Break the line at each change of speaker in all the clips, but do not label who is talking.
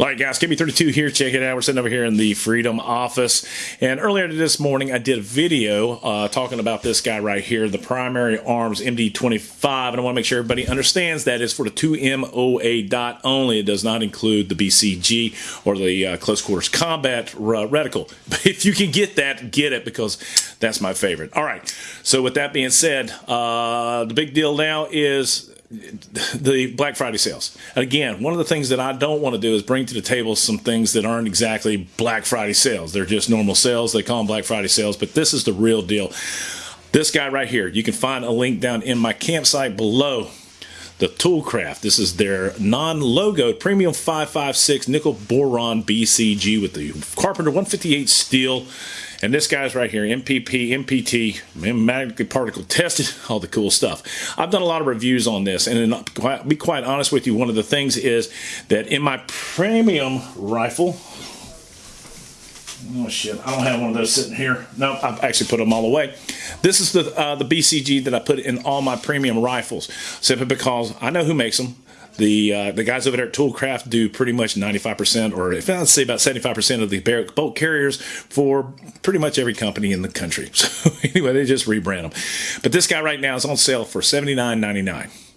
All right, guys, KB32 here. Check it out. We're sitting over here in the Freedom office. And earlier this morning, I did a video uh, talking about this guy right here, the Primary Arms MD25. And I want to make sure everybody understands that it's for the 2MOA dot only. It does not include the BCG or the uh, Close Quarters Combat reticle. But if you can get that, get it because that's my favorite. All right. So with that being said, uh, the big deal now is the Black Friday sales. Again, one of the things that I don't want to do is bring to the table some things that aren't exactly Black Friday sales. They're just normal sales. They call them Black Friday sales, but this is the real deal. This guy right here, you can find a link down in my campsite below the Toolcraft. This is their non-logoed premium 556 nickel boron BCG with the Carpenter 158 steel and this guy's right here, MPP, MPT, magnetic particle tested, all the cool stuff. I've done a lot of reviews on this, and to be quite honest with you, one of the things is that in my premium rifle, Oh shit! I don't have one of those sitting here. No, I've actually put them all away. This is the uh, the BCG that I put in all my premium rifles, simply because I know who makes them. The uh, the guys over there at Toolcraft do pretty much 95%, or if I'd say about 75% of the bolt carriers for pretty much every company in the country. So anyway, they just rebrand them. But this guy right now is on sale for $79.99.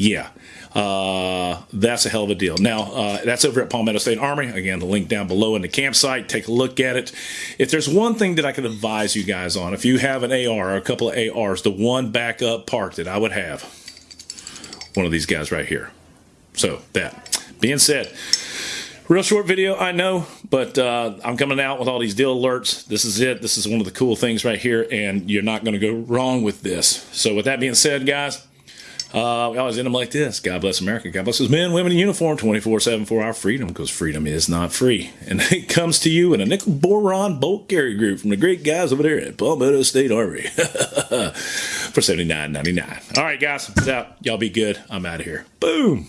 Yeah. Uh, that's a hell of a deal. Now, uh, that's over at Palmetto State Armory. Again, the link down below in the campsite. Take a look at it. If there's one thing that I could advise you guys on, if you have an AR or a couple of ARs, the one backup park that I would have, one of these guys right here. So that being said, real short video, I know, but uh, I'm coming out with all these deal alerts. This is it. This is one of the cool things right here, and you're not going to go wrong with this. So with that being said, guys, uh, we always end them like this. God bless America. God bless those men, women in uniform, 24-7 for our freedom, because freedom is not free. And it comes to you in a nickel boron bolt carry group from the great guys over there at Palmetto State Armory for $79.99. All right, guys, peace out. Y'all be good. I'm out of here. Boom.